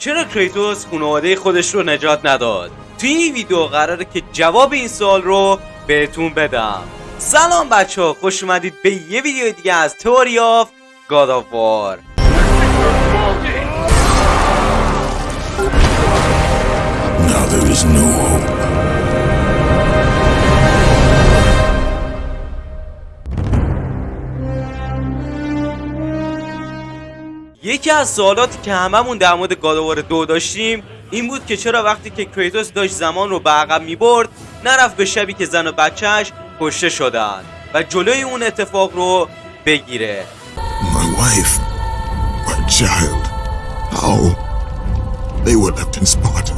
چرا کریتوس خانواده خودش رو نجات نداد؟ توی این ویدیو قراره که جواب این سوال رو بهتون بدم. سلام بچه ها خوش اومدید به یه ویدیو دیگه از تئوری آف God of War Now there is no hope. یکی از سوالاتی که هممون در مورد گادوار دو داشتیم این بود که چرا وقتی که کریتوس داشت زمان رو به عقب می‌برد نرفت به شبی که زن و بچهش کشته شدن و جلوی اون اتفاق رو بگیره My wife, my child. How? They were left in Sparta.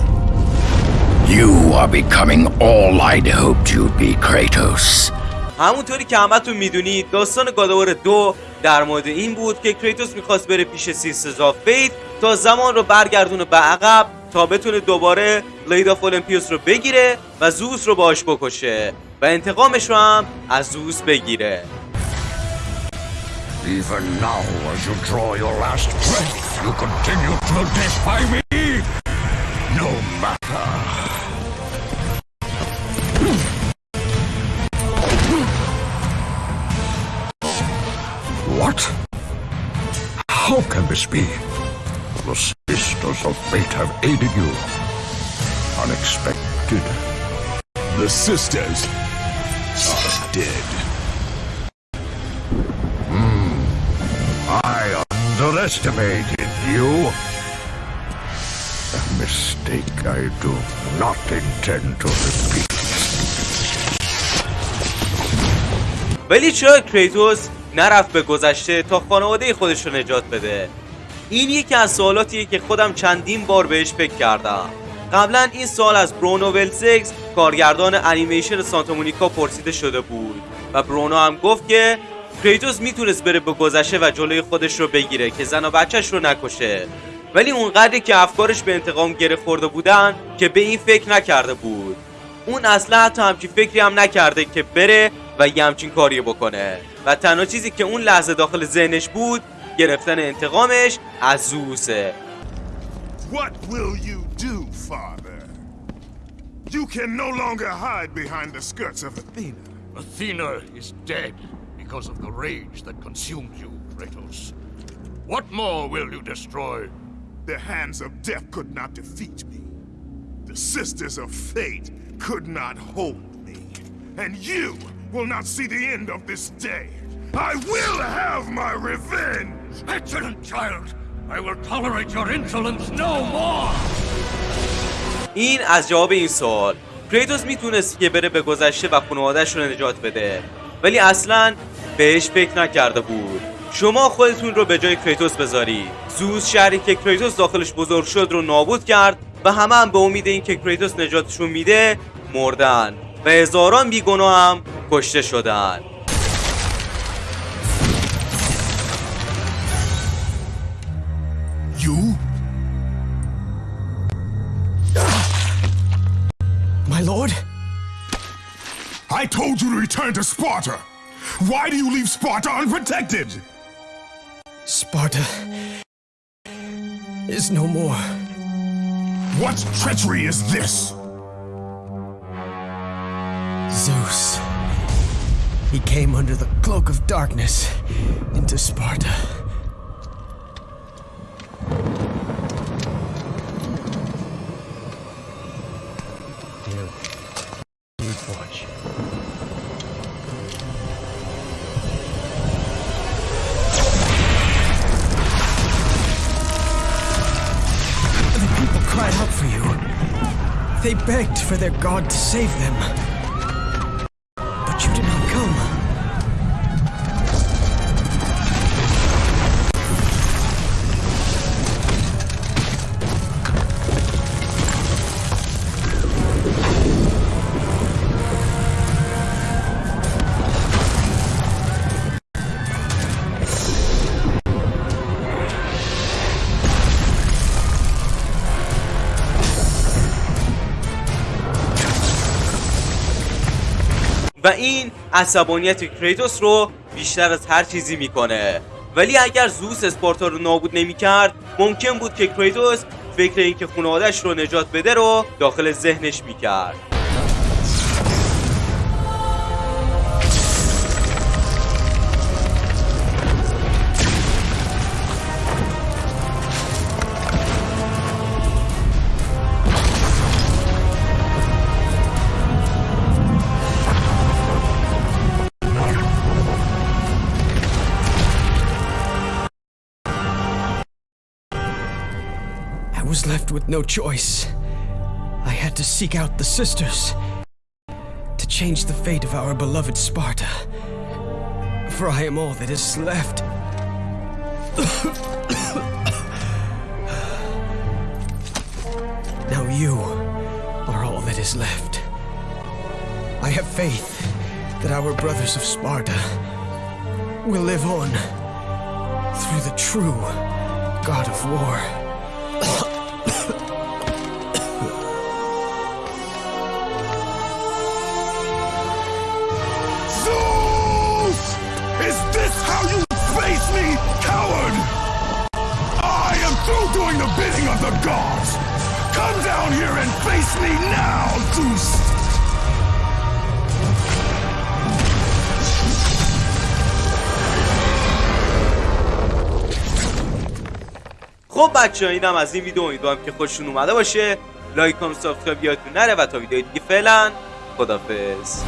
You are becoming all I'd hoped you'd be, Kratos. همونطوری که همتون می‌دونید داستان گادوار دو در مورد این بود که کریتوس می‌خواست بره پیش Sisters of Fate تا زمان رو برگردونه به عقب تا بتونه دوباره Blade of Olympus رو بگیره و زوس رو باش بکشه و انتقامش رو هم از زوس بگیره Even now, as you draw your last breath, you continue to defy me? No matter. this be? The Sisters of Fate have aided you. Unexpected. The sisters are dead. I underestimated you. A mistake I do not intend to repeat. ولی چرا کریتوس نرفت به گذشته تا خانواده خودش رو نجات بده این یکی از سوالاتیه که خودم چندین بار بهش فکر کردم. قبلا این سوال از برونو ولزگز کارگردان انیمیشن سانتا مونیکا پرسیده شده بود. و برونو هم گفت که کریتوس می‌تونست بره به گذشته و جلوی خودش رو بگیره که زن و بچهش رو نکشه. ولی اونقدری که افکارش به انتقام گره خورده بودن که به این فکر نکرده بود. اون اصلا حتی همچین فکری هم نکرده که بره و یه همچین کاری بکنه. و تنها چیزی که اون لحظه داخل ذهنش بود گرفتن انتقامش از زوسه What will you do, father? You can no longer hide behind the skirts of Athena. Athena is dead because of the rage that consumed you, Kratos. What more will you destroy? The hands of death could not defeat me. The sisters of fate could not hold me. And you will not see the end of this day. I will have my revenge! Excellent child! I will tolerate your insolence no more! این از جواب این سوال. کریتوس می‌تونست که بره به گذشته و خانوادهش رو نجات بده. ولی اصلا بهش فکر نکرده بود. شما خودتون رو به جای کریتوس بذارید زوس شهری که کریتوس داخلش بزرگ شد رو نابود کرد و همه هم به امید این که کریتوس نجاتشون میده مردن. و هزاران بیگناه هم کشته شدن. Told you to return to Sparta! Why do you leave Sparta unprotected? Sparta is no more. What treachery is this? Zeus. He came under the cloak of darkness into Sparta. Here, please watch. They begged for their god to save them. و این عصبانیت کریتوس رو بیشتر از هر چیزی می‌کنه. ولی اگر زوس اسپارتا رو نابود نمی‌کرد ممکن بود که کریتوس فکر اینکه خانوادهش رو نجات بده رو داخل ذهنش می‌کرد. Was left with no choice. I had to seek out the sisters to change the fate of our beloved Sparta. For I am all that is left. now you are all that is left. I have faith that our brothers of Sparta will live on through the true God of War. Doing the bidding of the gods! Come down here and face me now, Zeus! خب بچه اینم از این ویدیو امیدوارم که خوششون اومده باشه لایک کن subscribe یادتون نره و تا ویدیو دیگه فعلا خدافظ